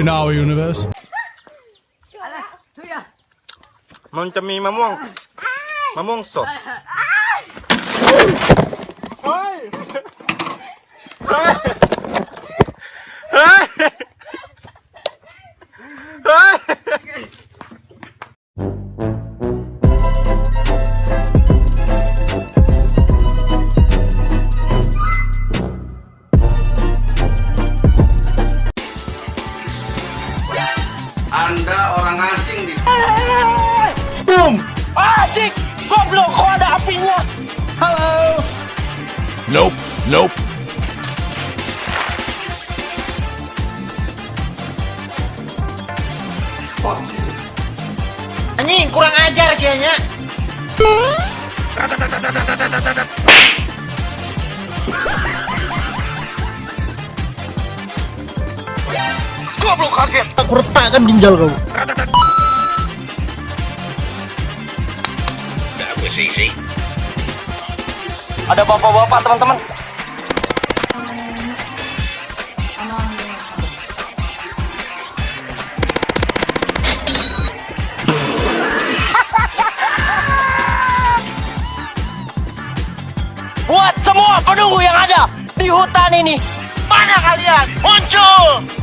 in our universe. มันจะมีมะม่วง มะม่วงสด Nope, nope. Anjing kurang ajar sih nya. Goblok kaget! Aku retakkan ginjal kau. Ada bapak-bapak, teman-teman. Buat semua penunggu yang ada di hutan ini, mana kalian? Muncul!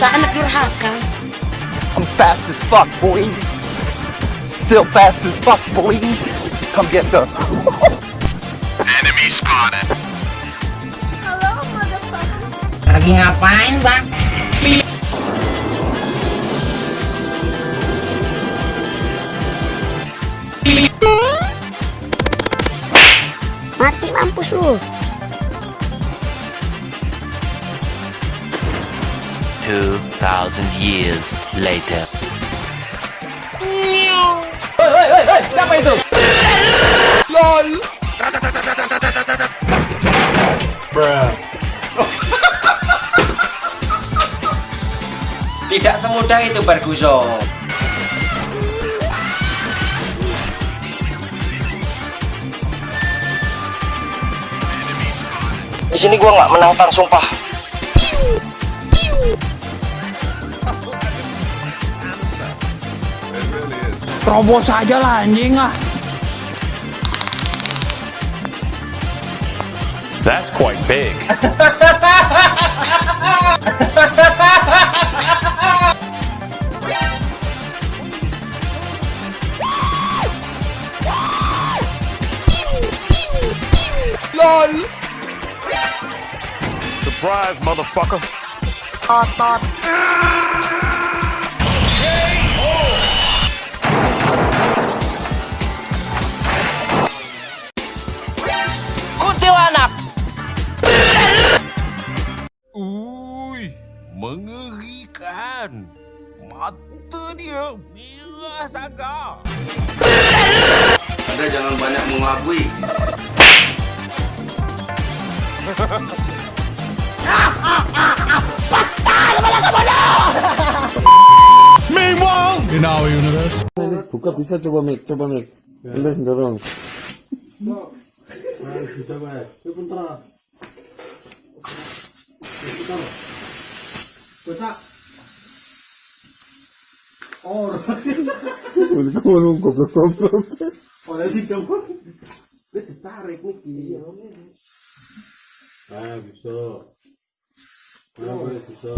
Biasa anak durhaka. I'm fast as fuck, boy. Still fast as fuck, boy. Come get some. Halo, motherfucker. Lagi ngapain bang? Mati mampus lu. Two thousand years later. Bruh. Tidak semudah itu Ferguson. Di sini gua nggak menantang, sumpah. Terobos aja lah anjing ah. That's quite big. Surprise, motherfucker. Kuntilanak. Mengerikan. Mata dia merah sangat. Anda jangan banyak mengabui. In our universe. buka bisa coba mic coba mic Anda dorong Udah ngomong goblok-goblok. Ah, bisa. Ah, bisa.